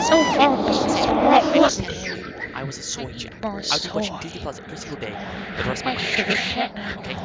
So far, I was a soy jack. I was watching Disney Plus every single day the rest of my life. Okay?